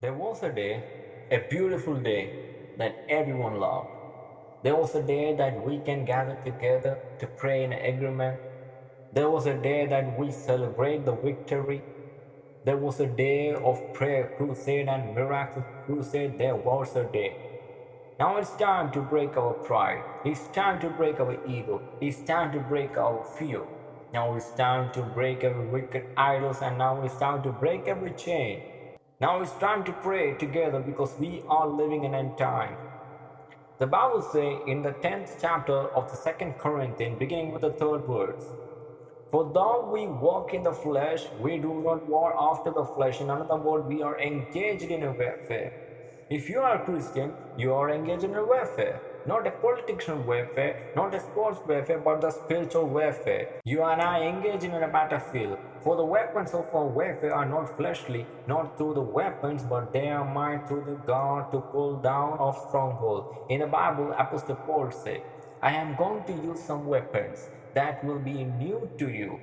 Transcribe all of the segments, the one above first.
There was a day, a beautiful day that everyone loved. There was a day that we can gather together to pray in agreement. There was a day that we celebrate the victory. There was a day of prayer crusade and miracle crusade. There was a day. Now it's time to break our pride. It's time to break our ego. It's time to break our fear. Now it's time to break every wicked idols and now it's time to break every chain. Now it's time to pray together because we are living in end time. The Bible says in the 10th chapter of the 2nd Corinthians, beginning with the third verse, For though we walk in the flesh, we do not war after the flesh. In another word, we are engaged in a warfare. If you are a Christian, you are engaged in a warfare. Not a political warfare, not a sports warfare, but the spiritual warfare. You and I engage in a battlefield. For the weapons of our warfare are not fleshly, not through the weapons, but they are might through the God to pull down of stronghold. In the Bible, Apostle Paul said, I am going to use some weapons that will be new to you,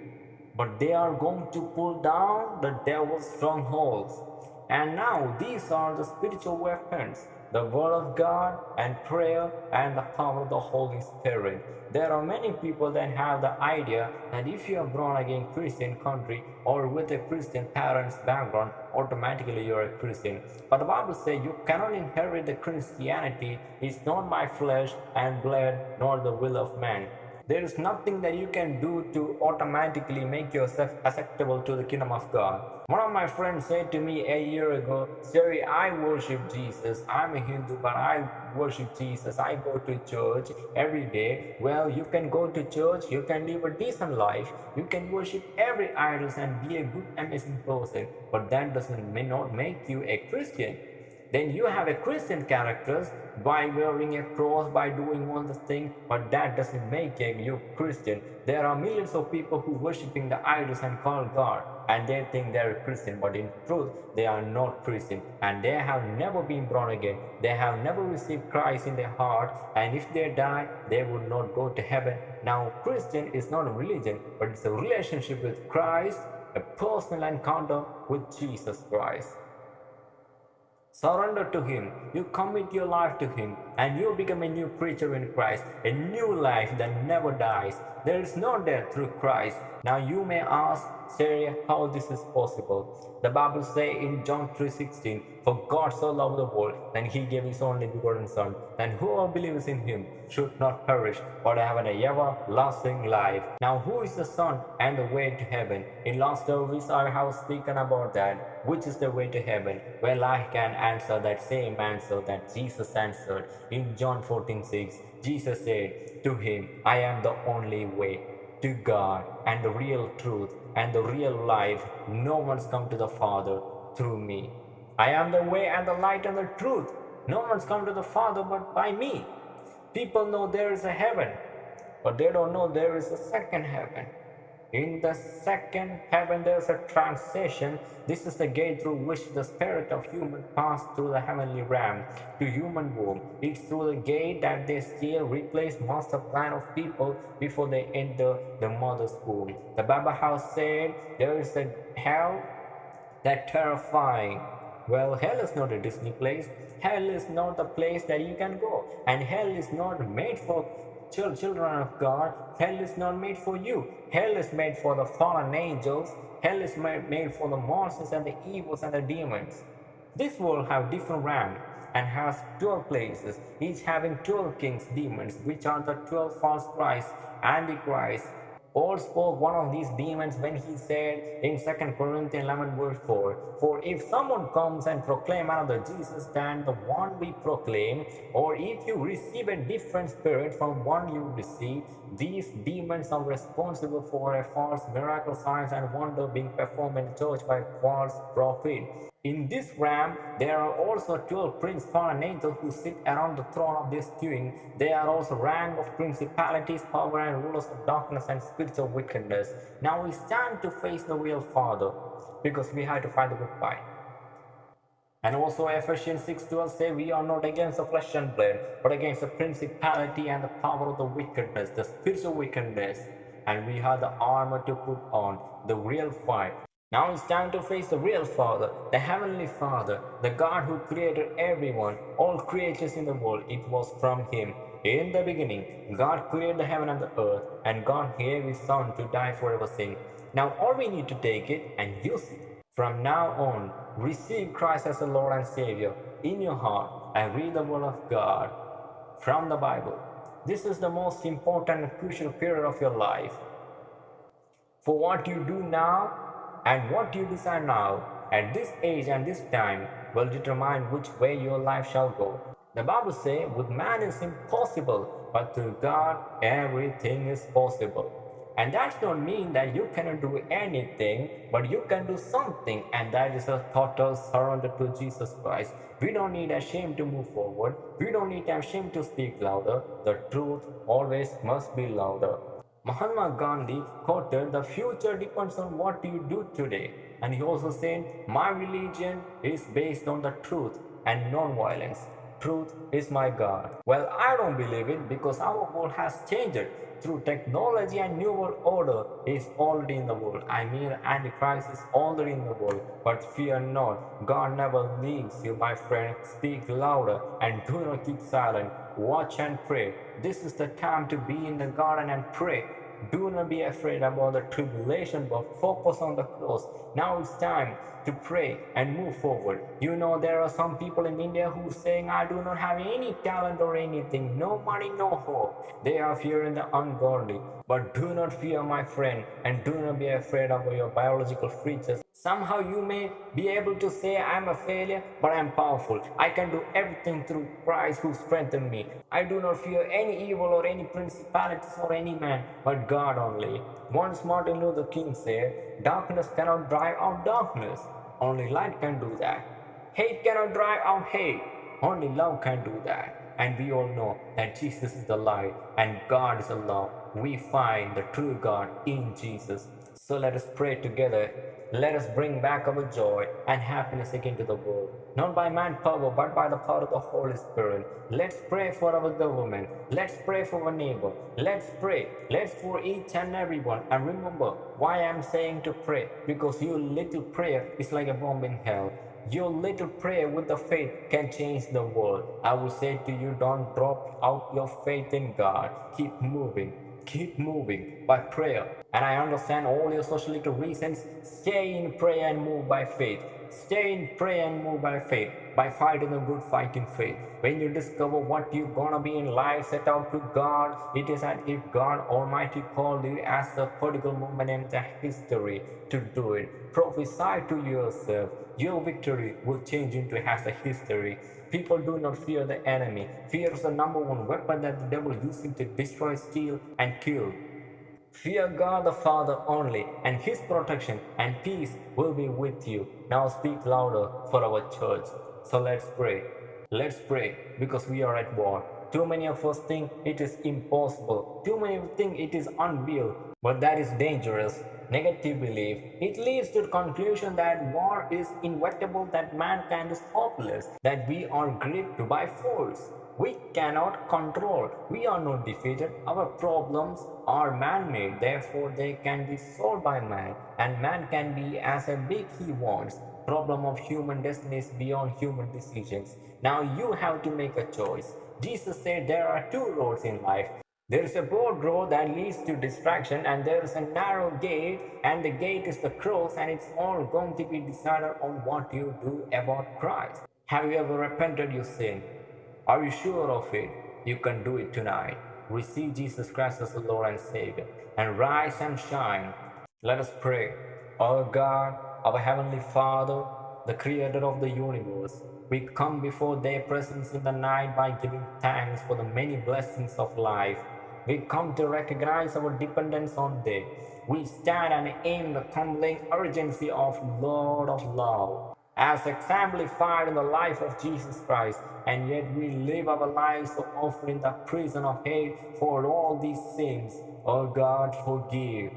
but they are going to pull down the devil's strongholds. And now these are the spiritual weapons the Word of God and prayer and the power of the Holy Spirit. There are many people that have the idea that if you are born again Christian country or with a Christian parents background, automatically you're a Christian. But the Bible says you cannot inherit the Christianity. It's not my flesh and blood nor the will of man. There is nothing that you can do to automatically make yourself acceptable to the kingdom of God. One of my friends said to me a year ago, Siri, I worship Jesus. I'm a Hindu, but I worship Jesus. I go to church every day. Well, you can go to church, you can live a decent life, you can worship every idol and be a good, amazing person, but that doesn't may not make you a Christian then you have a Christian characters by wearing a cross, by doing all the things, but that doesn't make you Christian. There are millions of people who worshiping the idols and call God, and they think they're Christian, but in truth, they are not Christian, and they have never been born again. They have never received Christ in their heart, and if they die, they would not go to heaven. Now, Christian is not a religion, but it's a relationship with Christ, a personal encounter with Jesus Christ. Surrender to Him. You commit your life to Him and you become a new creature in Christ, a new life that never dies. There is no death through Christ. Now you may ask, Sarah, how this is possible? The Bible says in John 3.16, For God so loved the world, that He gave His only begotten Son, that whoever believes in Him should not perish, but have an everlasting life. Now who is the Son and the way to heaven? In last service I have spoken about that. Which is the way to heaven? Well, I can answer that same answer that Jesus answered. In John 14:6, Jesus said to him, I am the only way to God and the real truth and the real life. No one's come to the Father through me. I am the way and the light and the truth. No one's come to the Father but by me. People know there is a heaven, but they don't know there is a second heaven. In the second heaven, there is a transition. This is the gate through which the spirit of human passed through the heavenly realm to human womb. It's through the gate that they still replace master plan of people before they enter the mother's womb. The Bible House said there is a hell that terrifying. Well, hell is not a Disney place. Hell is not a place that you can go. And hell is not made for children of God, hell is not made for you. Hell is made for the fallen angels. Hell is made for the monsters and the evils and the demons. This world have different realms and has 12 places, each having 12 kings, demons, which are the 12 false Christ, Antichrist, Paul spoke one of these demons when he said in 2 Corinthians 11 verse 4, For if someone comes and proclaim another Jesus than the one we proclaim, or if you receive a different spirit from one you receive, these demons are responsible for a false miracle signs and wonder being performed in the church by false prophet. In this realm, there are also 12 prince angels who sit around the throne of this king. They are also rank of principalities, power and rulers of darkness and spiritual wickedness. Now we stand to face the real Father because we have to fight the good fight. And also Ephesians 6.12 say we are not against the flesh and blood, but against the principality and the power of the wickedness, the spiritual wickedness. And we have the armor to put on, the real fight. Now it's time to face the real Father, the Heavenly Father, the God who created everyone, all creatures in the world. It was from Him. In the beginning, God created the heaven and the earth, and God gave His Son to die for our sin. Now all we need to take it and use it. From now on, receive Christ as the Lord and Savior in your heart and read the Word of God from the Bible. This is the most important and crucial period of your life. For what you do now and what you decide now at this age and this time will determine which way your life shall go. The Bible says, with man it's impossible, but to God everything is possible. And that does not mean that you cannot do anything, but you can do something, and that is a total surrender to Jesus Christ. We don't need a shame to move forward. We don't need a shame to speak louder. The truth always must be louder. Mahatma Gandhi quoted, The future depends on what you do today. And he also said, My religion is based on the truth and non-violence. Truth is my God. Well, I don't believe it because our world has changed through technology and new world order is already in the world. I mean, Antichrist is already in the world. But fear not, God never leaves you, my friend. Speak louder and do not keep silent. Watch and pray. This is the time to be in the garden and pray. Do not be afraid about the tribulation, but focus on the cross. Now it's time to pray and move forward. You know, there are some people in India who saying, I do not have any talent or anything, no money, no hope. They are fearing the ungodly. But do not fear, my friend, and do not be afraid of your biological features. Somehow you may be able to say, I'm a failure, but I'm powerful. I can do everything through Christ who strengthened me. I do not fear any evil or any principalities or any man, but God only. Once Martin Luther King said, Darkness cannot drive out darkness. Only light can do that. Hate cannot drive out hate. Only love can do that. And we all know that Jesus is the light and God is the love. We find the true God in Jesus. So let us pray together. Let us bring back our joy and happiness again to the world, not by manpower, but by the power of the Holy Spirit. Let's pray for our government. Let's pray for our neighbor. Let's pray. Let's for each and every one. And remember why I'm saying to pray, because your little prayer is like a bomb in hell. Your little prayer with the faith can change the world. I will say to you, don't drop out your faith in God. Keep moving keep moving by prayer. And I understand all your sociological reasons. Stay in prayer and move by faith. Stay in prayer and move by faith, by fighting a good fight in faith. When you discover what you're gonna be in life, set out to God. It is as if God Almighty called you as a particular moment in the history to do it. Prophesy to yourself. Your victory will change into as a history. People do not fear the enemy. Fear is the number one weapon that the devil uses to destroy, steal, and kill. Fear God the Father only, and His protection and peace will be with you. Now speak louder for our church. So let's pray. Let's pray because we are at war. Too many of us think it is impossible. Too many think it is unreal. But that is dangerous negative belief, it leads to the conclusion that war is inevitable, that mankind is hopeless, that we are gripped by force. We cannot control. We are not defeated. Our problems are man-made. Therefore, they can be solved by man. And man can be as a big he wants. Problem of human destiny is beyond human decisions. Now you have to make a choice. Jesus said there are two roads in life. There is a broad road that leads to distraction and there is a narrow gate and the gate is the cross and it's all going to be decided on what you do about Christ. Have you ever repented your sin? Are you sure of it? You can do it tonight. Receive Jesus Christ as the Lord and Savior and rise and shine. Let us pray. Our God, our Heavenly Father, the Creator of the universe, we come before their presence in the night by giving thanks for the many blessings of life we come to recognize our dependence on Thee. We stand and aim the tumbling urgency of Lord of love as exemplified in the life of Jesus Christ, and yet we live our lives in the prison of hate for all these sins. Oh God, forgive.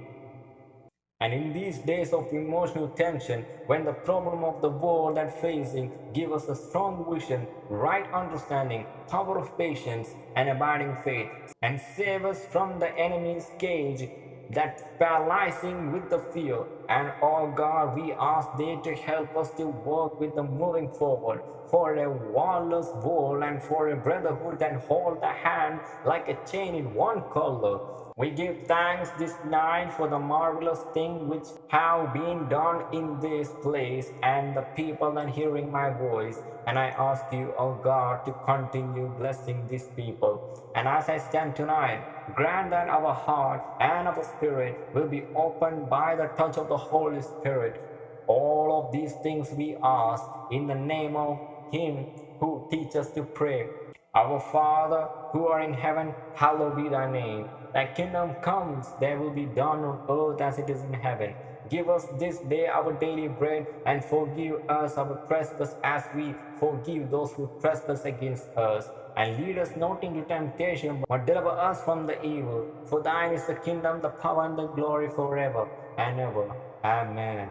And in these days of emotional tension, when the problem of the world and facing give us a strong vision, right understanding, power of patience, and abiding faith, and save us from the enemy's cage, that's paralyzing with the fear. And oh God, we ask thee to help us to work with the moving forward for a warless world and for a brotherhood that hold the hand like a chain in one color. We give thanks this night for the marvelous thing which have been done in this place and the people that hearing my voice. And I ask you, O oh God, to continue blessing these people. And as I stand tonight, grant that our heart and our spirit will be opened by the touch of the Holy Spirit. All of these things we ask in the name of Him who teaches us to pray. Our Father, who are in heaven, hallowed be thy name. Thy kingdom comes, thy will be done on earth as it is in heaven. Give us this day our daily bread, and forgive us our trespass as we forgive those who trespass against us. And lead us not into temptation, but deliver us from the evil. For thine is the kingdom, the power, and the glory forever and ever. Amen.